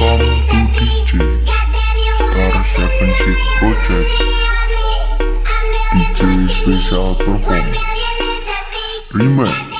Welcome to DJ Star Seven Six Project DJ Special Perform. Remake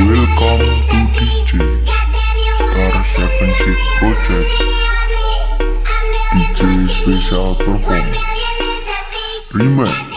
Welcome to DJ Star Seven Six Project DJ Special Perform Remake